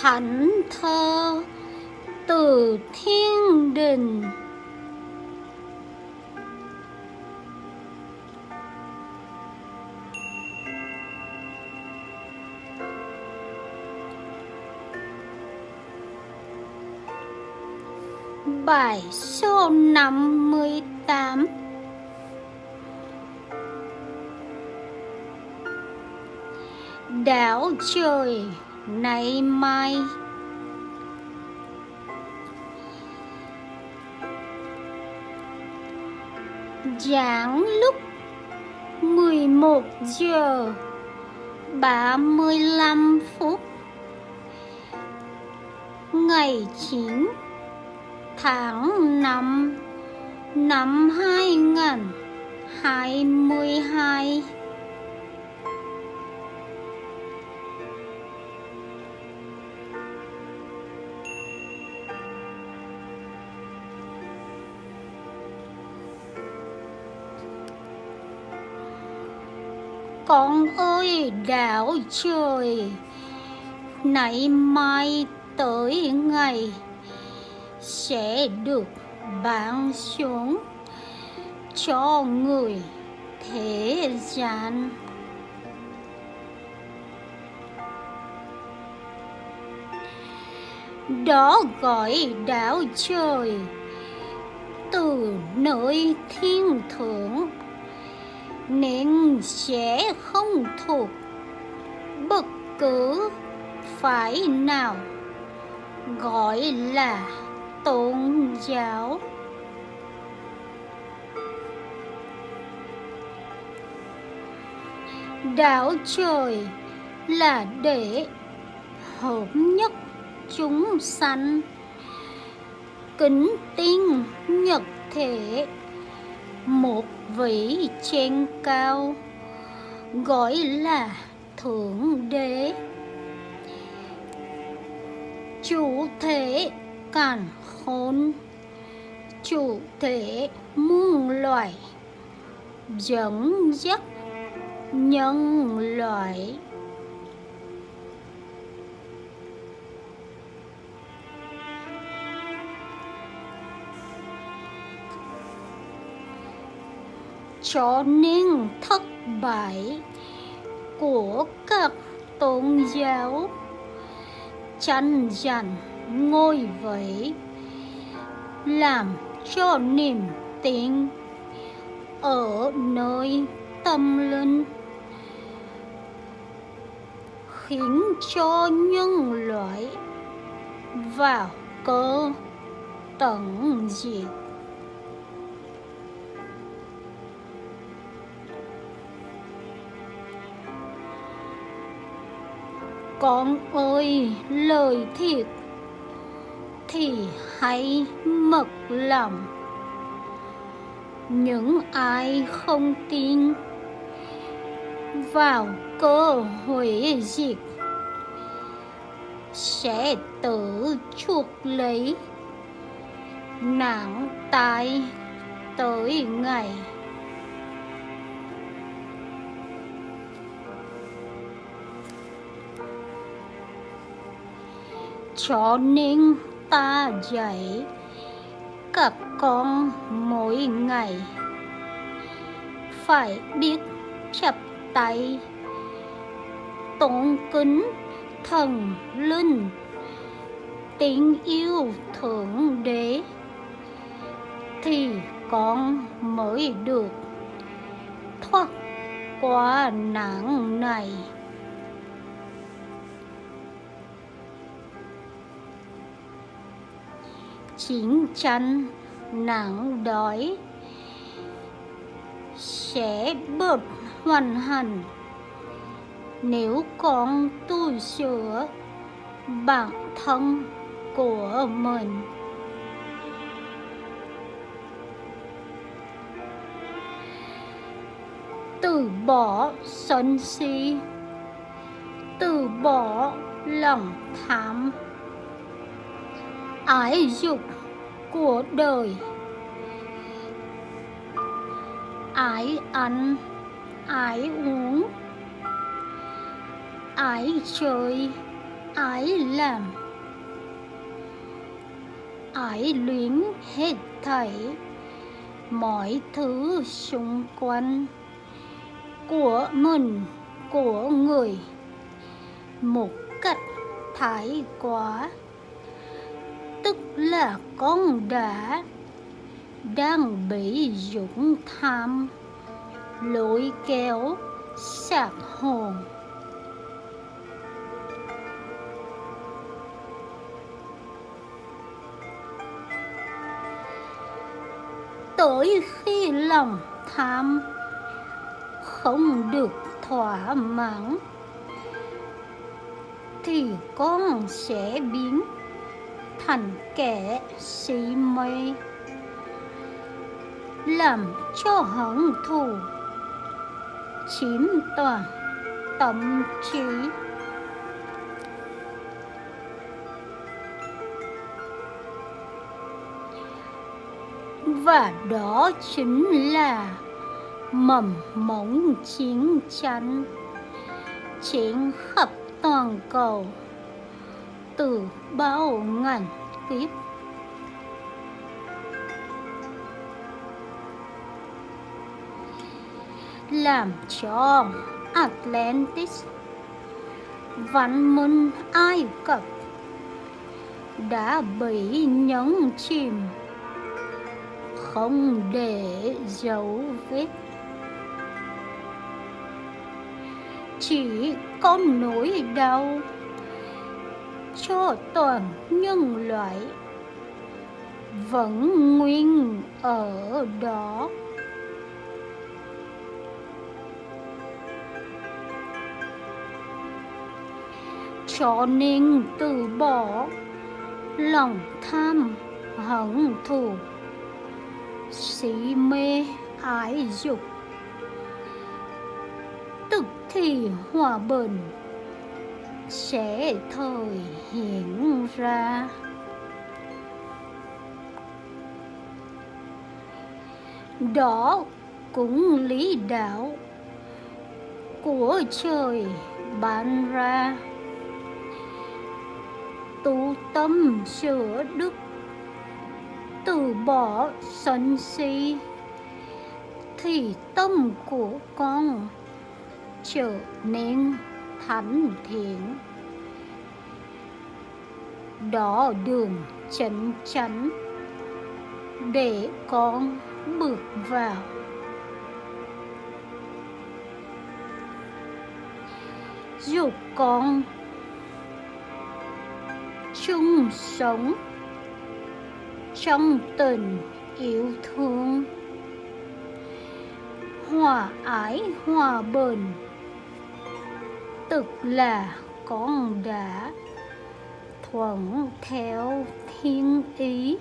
thánh thơ từ thiên đình. Bài số 58 Đảo trời nay mai. Giảng lúc 11 giờ 35 phút. Ngày 9 tháng 5 năm 2022 Con ơi đảo trời. Nãy mai tới ngày Sẽ được ban xuống Cho người thế gian. Đó gọi đảo trời Từ nơi thiên thượng nên sẽ không thuộc. Bất cứ phải nào, gọi là tôn giáo. Đạo trời là để hợp nhất chúng sanh. Kính tin nhật thể, một vị trên cao, gọi là thượng đế. Chủ thể càn khôn, chủ thể muôn loài, dẫn dắt nhân loại. Cho nên thất bại của các tôn giáo. Tranh giành ngôi vị làm cho niềm tin ở nơi tâm linh, khiến cho nhân loại vào cơ tận diệt. Con ơi, lời thiệt thì hãy mật lòng những ai không tin vào cơ hội diệt sẽ tự chuộc lấy nặng tai tới ngày. Cho nên ta dạy các con mỗi ngày. Phải biết chập tay, tôn kính thần linh, tình yêu thượng đế, thì con mới được thoát qua nạn này. Chiến tranh nạn đói sẽ bớt hoàn hành. Nếu con tu sửa bản thân của mình, từ bỏ sân si, từ bỏ lòng tham ái dục của đời. Ái ăn, ái uống, ái chơi, ái làm, ái luyến hết thảy mọi thứ xung quanh của mình, của người. Một cách thái quá tức là con đã đang bị dũng tham, lôi kéo, sạc hồn. Tới khi lòng tham không được thỏa mãn, thì con sẽ biến thành kẻ sĩ mê. Làm cho hận thù, chiếm toàn tâm trí. Và đó chính là mầm mống chiến tranh, chiến khắp toàn cầu từ bao ngàn kiếp. Làm cho Atlantis văn minh Ai Cập đã bị nhấn chìm, không để dấu vết. Chỉ có nỗi đau cho toàn nhân loại. Vẫn nguyên ở đó. Cho nên từ bỏ lòng tham hận thù. Si mê ái dục. Tức thì hòa bình sẽ thôi hiện ra. Đó cũng lý đạo của trời ban ra. Tu tâm sửa đức, từ bỏ sân si, thì tâm của con trở nên thánh thiện đó đường chân chánh để con bước vào. Giúp con chung sống trong tình yêu thương. Hòa ái, hòa bình tức là con đã thuận theo thiên ý,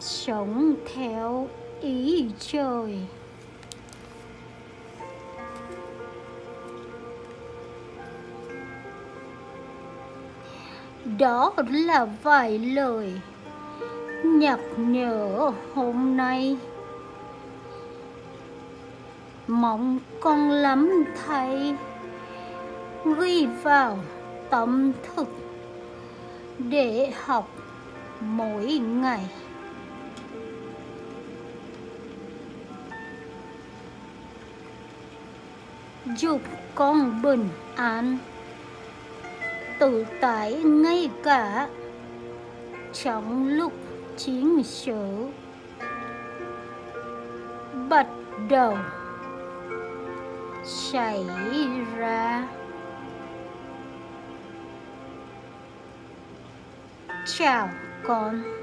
sống theo ý trời. Đó là vài lời nhắc nhở hôm nay. Mong con lắm thầy ghi vào tâm thức để học mỗi ngày. Giúp con bình an, tự tại ngay cả trong lúc chiến sự. Bắt đầu xảy ra. Chào con